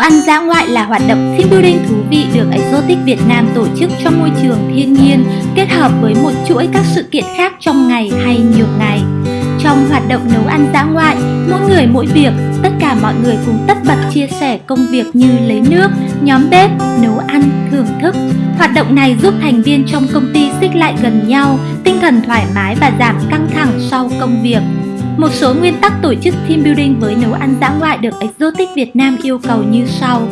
ăn dã ngoại là hoạt động team building thú vị được Exotic Việt Nam tổ chức trong môi trường thiên nhiên kết hợp với một chuỗi các sự kiện khác trong ngày hay nhiều ngày. Trong hoạt động nấu ăn dã ngoại, mỗi người mỗi việc, tất cả mọi người cùng tất bật chia sẻ công việc như lấy nước, nhóm bếp, nấu ăn, thưởng thức. Hoạt động này giúp thành viên trong công ty xích lại gần nhau, tinh thần thoải mái và giảm căng thẳng sau công việc. Một số nguyên tắc tổ chức team building với nấu ăn dã ngoại được Exotic Việt Nam yêu cầu như sau.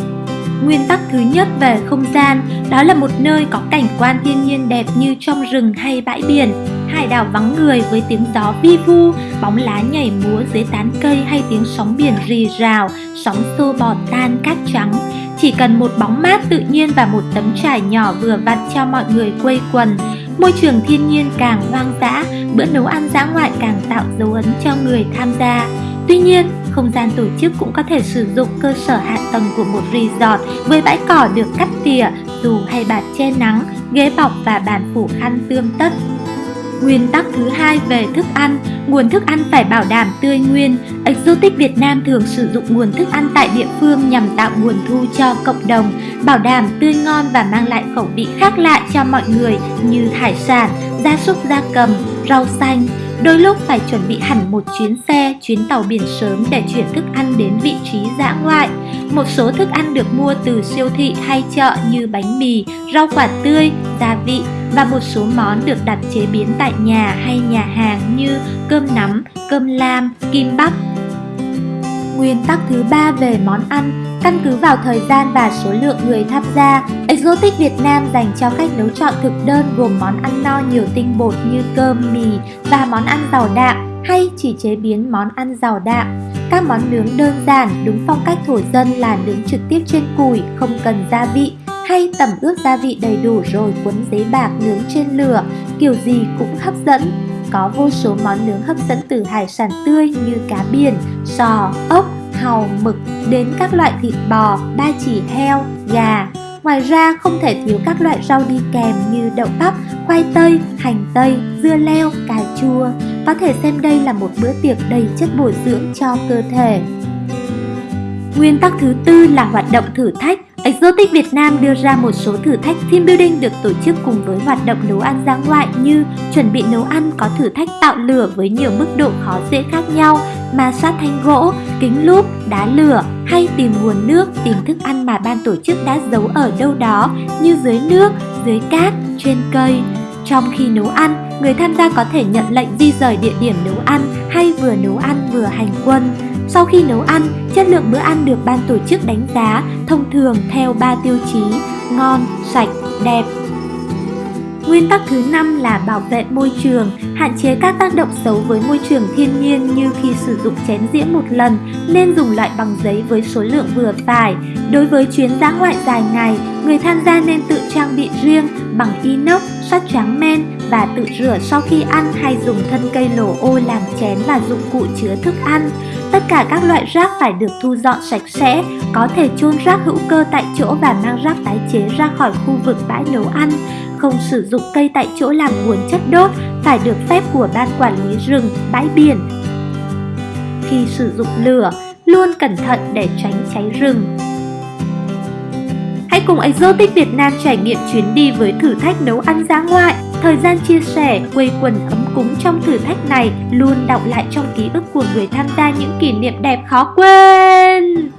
Nguyên tắc thứ nhất về không gian, đó là một nơi có cảnh quan thiên nhiên đẹp như trong rừng hay bãi biển, hải đảo vắng người với tiếng gió vi vu, bóng lá nhảy múa dưới tán cây hay tiếng sóng biển rì rào, sóng xô bọt tan cát trắng. Chỉ cần một bóng mát tự nhiên và một tấm trải nhỏ vừa vặn cho mọi người quây quần, Môi trường thiên nhiên càng hoang dã, bữa nấu ăn dã ngoại càng tạo dấu ấn cho người tham gia. Tuy nhiên, không gian tổ chức cũng có thể sử dụng cơ sở hạ tầng của một resort với bãi cỏ được cắt tỉa, dù hay bạt che nắng, ghế bọc và bàn phủ khăn tươm tất. Nguyên tắc thứ hai về thức ăn, nguồn thức ăn phải bảo đảm tươi nguyên. Exotic Việt Nam thường sử dụng nguồn thức ăn tại địa phương nhằm tạo nguồn thu cho cộng đồng, bảo đảm tươi ngon và mang lại khẩu vị khác lạ cho mọi người như hải sản, gia súc gia cầm, rau xanh. Đôi lúc phải chuẩn bị hẳn một chuyến xe, chuyến tàu biển sớm để chuyển thức ăn đến vị trí dã ngoại. Một số thức ăn được mua từ siêu thị hay chợ như bánh mì, rau quả tươi, gia vị và một số món được đặt chế biến tại nhà hay nhà hàng như cơm nắm, cơm lam, kim bắp. Nguyên tắc thứ ba về món ăn Căn cứ vào thời gian và số lượng người tham gia, Exotic Việt Nam dành cho khách nấu chọn thực đơn gồm món ăn no nhiều tinh bột như cơm, mì và món ăn giàu đạm hay chỉ chế biến món ăn giàu đạm. Các món nướng đơn giản đúng phong cách thổ dân là nướng trực tiếp trên củi, không cần gia vị hay tẩm ướp gia vị đầy đủ rồi cuốn giấy bạc nướng trên lửa, kiểu gì cũng hấp dẫn. Có vô số món nướng hấp dẫn từ hải sản tươi như cá biển, sò, ốc, hàu, mực đến các loại thịt bò, ba chỉ heo, gà. Ngoài ra không thể thiếu các loại rau đi kèm như đậu bắp, khoai tây, hành tây, dưa leo, cà chua. Có thể xem đây là một bữa tiệc đầy chất bổ dưỡng cho cơ thể. Nguyên tắc thứ tư là hoạt động thử thách. Exotic Việt Nam đưa ra một số thử thách team building được tổ chức cùng với hoạt động nấu ăn dã ngoại như chuẩn bị nấu ăn có thử thách tạo lửa với nhiều mức độ khó dễ khác nhau, ma sát thanh gỗ, kính lúp, đá lửa hay tìm nguồn nước, tìm thức ăn mà ban tổ chức đã giấu ở đâu đó như dưới nước, dưới cát, trên cây. Trong khi nấu ăn, người tham gia có thể nhận lệnh di rời địa điểm nấu ăn hay vừa nấu ăn vừa hành quân. Sau khi nấu ăn, chất lượng bữa ăn được ban tổ chức đánh giá thông thường theo 3 tiêu chí ngon, sạch, đẹp. Nguyên tắc thứ năm là bảo vệ môi trường, hạn chế các tác động xấu với môi trường thiên nhiên như khi sử dụng chén dĩa một lần nên dùng loại bằng giấy với số lượng vừa phải. Đối với chuyến dã ngoại dài ngày, người tham gia nên tự trang bị riêng bằng inox, sắt trắng men và tự rửa sau khi ăn hay dùng thân cây lổ ô làm chén và dụng cụ chứa thức ăn. Tất cả các loại rác phải được thu dọn sạch sẽ, có thể chôn rác hữu cơ tại chỗ và mang rác tái chế ra khỏi khu vực bãi nấu ăn. Không sử dụng cây tại chỗ làm nguồn chất đốt, phải được phép của ban quản lý rừng, bãi biển. Khi sử dụng lửa, luôn cẩn thận để tránh cháy rừng. Cùng Exotic Việt Nam trải nghiệm chuyến đi với thử thách nấu ăn dã ngoại. Thời gian chia sẻ, quây quần ấm cúng trong thử thách này luôn đọng lại trong ký ức của người tham gia những kỷ niệm đẹp khó quên.